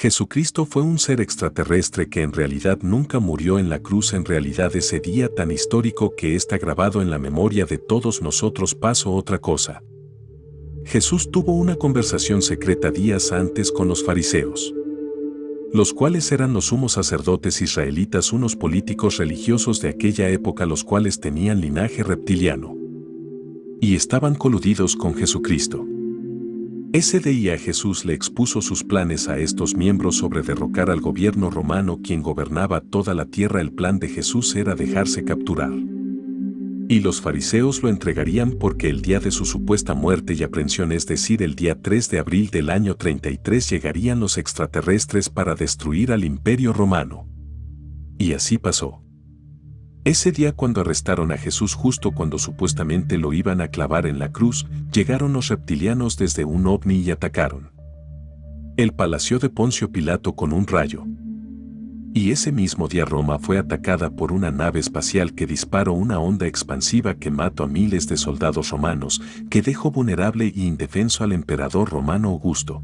Jesucristo fue un ser extraterrestre que en realidad nunca murió en la cruz en realidad ese día tan histórico que está grabado en la memoria de todos nosotros pasó otra cosa. Jesús tuvo una conversación secreta días antes con los fariseos, los cuales eran los sumos sacerdotes israelitas unos políticos religiosos de aquella época los cuales tenían linaje reptiliano y estaban coludidos con Jesucristo. Ese día Jesús le expuso sus planes a estos miembros sobre derrocar al gobierno romano quien gobernaba toda la tierra. El plan de Jesús era dejarse capturar. Y los fariseos lo entregarían porque el día de su supuesta muerte y aprehensión, es decir, el día 3 de abril del año 33, llegarían los extraterrestres para destruir al imperio romano. Y así pasó. Ese día cuando arrestaron a Jesús justo cuando supuestamente lo iban a clavar en la cruz, llegaron los reptilianos desde un ovni y atacaron. El palacio de Poncio Pilato con un rayo. Y ese mismo día Roma fue atacada por una nave espacial que disparó una onda expansiva que mató a miles de soldados romanos, que dejó vulnerable e indefenso al emperador romano Augusto.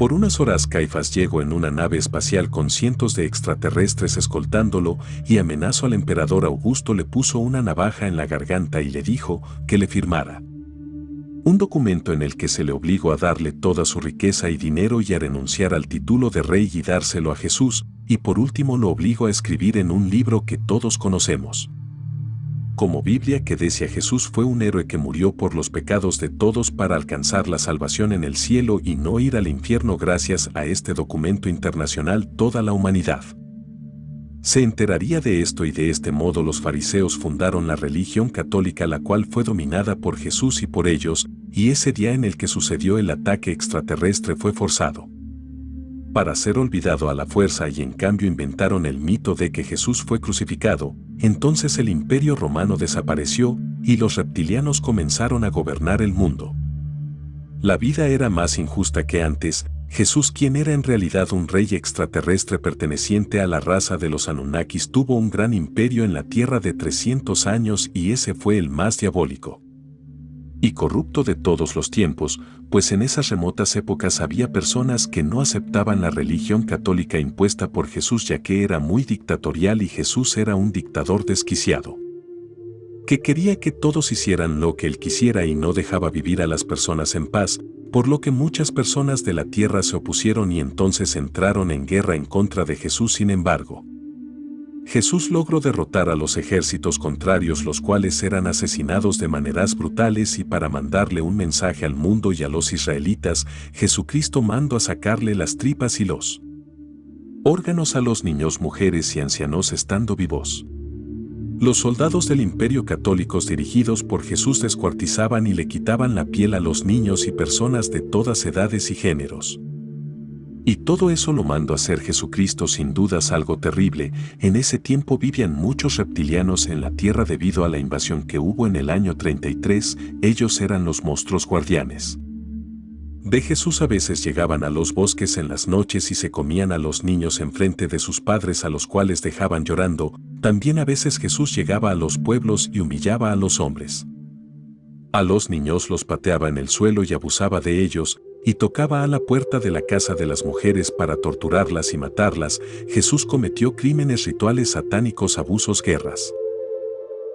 Por unas horas Caifás llegó en una nave espacial con cientos de extraterrestres escoltándolo y amenazó al emperador Augusto le puso una navaja en la garganta y le dijo que le firmara. Un documento en el que se le obligó a darle toda su riqueza y dinero y a renunciar al título de rey y dárselo a Jesús, y por último lo obligó a escribir en un libro que todos conocemos como Biblia que decía Jesús fue un héroe que murió por los pecados de todos para alcanzar la salvación en el cielo y no ir al infierno gracias a este documento internacional toda la humanidad. Se enteraría de esto y de este modo los fariseos fundaron la religión católica la cual fue dominada por Jesús y por ellos, y ese día en el que sucedió el ataque extraterrestre fue forzado para ser olvidado a la fuerza y en cambio inventaron el mito de que Jesús fue crucificado, entonces el imperio romano desapareció y los reptilianos comenzaron a gobernar el mundo. La vida era más injusta que antes, Jesús quien era en realidad un rey extraterrestre perteneciente a la raza de los Anunnakis tuvo un gran imperio en la tierra de 300 años y ese fue el más diabólico y corrupto de todos los tiempos, pues en esas remotas épocas había personas que no aceptaban la religión católica impuesta por Jesús ya que era muy dictatorial y Jesús era un dictador desquiciado. Que quería que todos hicieran lo que él quisiera y no dejaba vivir a las personas en paz, por lo que muchas personas de la tierra se opusieron y entonces entraron en guerra en contra de Jesús sin embargo. Jesús logró derrotar a los ejércitos contrarios los cuales eran asesinados de maneras brutales y para mandarle un mensaje al mundo y a los israelitas, Jesucristo mandó a sacarle las tripas y los órganos a los niños, mujeres y ancianos estando vivos. Los soldados del imperio católicos dirigidos por Jesús descuartizaban y le quitaban la piel a los niños y personas de todas edades y géneros. Y todo eso lo mandó a hacer Jesucristo sin dudas algo terrible. En ese tiempo vivían muchos reptilianos en la tierra debido a la invasión que hubo en el año 33, ellos eran los monstruos guardianes. De Jesús a veces llegaban a los bosques en las noches y se comían a los niños enfrente de sus padres a los cuales dejaban llorando, también a veces Jesús llegaba a los pueblos y humillaba a los hombres. A los niños los pateaba en el suelo y abusaba de ellos, y tocaba a la puerta de la casa de las mujeres para torturarlas y matarlas, Jesús cometió crímenes rituales satánicos, abusos, guerras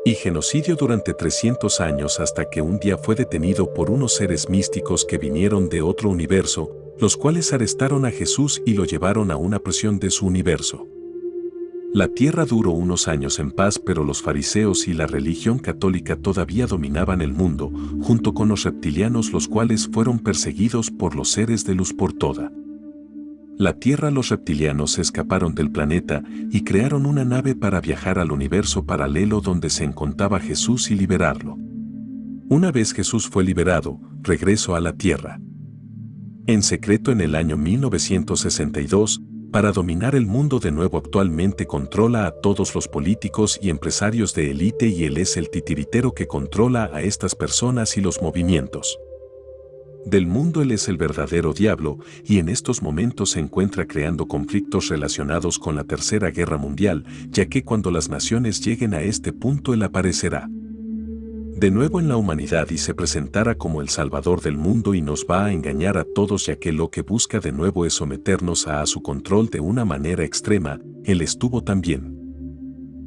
y genocidio durante 300 años hasta que un día fue detenido por unos seres místicos que vinieron de otro universo, los cuales arrestaron a Jesús y lo llevaron a una prisión de su universo. La tierra duró unos años en paz, pero los fariseos y la religión católica todavía dominaban el mundo, junto con los reptilianos los cuales fueron perseguidos por los seres de luz por toda. La Tierra los reptilianos escaparon del planeta y crearon una nave para viajar al universo paralelo donde se encontraba Jesús y liberarlo. Una vez Jesús fue liberado, regresó a la Tierra. En secreto en el año 1962, para dominar el mundo de nuevo actualmente controla a todos los políticos y empresarios de élite y él es el titiritero que controla a estas personas y los movimientos. Del mundo él es el verdadero diablo y en estos momentos se encuentra creando conflictos relacionados con la Tercera Guerra Mundial, ya que cuando las naciones lleguen a este punto él aparecerá. De nuevo en la humanidad y se presentara como el Salvador del mundo y nos va a engañar a todos ya que lo que busca de nuevo es someternos a, a su control de una manera extrema, él estuvo también.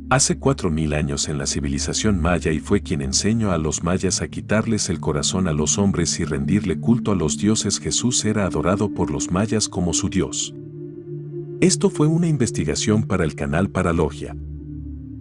Hace cuatro mil años en la civilización maya y fue quien enseñó a los mayas a quitarles el corazón a los hombres y rendirle culto a los dioses Jesús era adorado por los mayas como su dios. Esto fue una investigación para el canal Paralogia.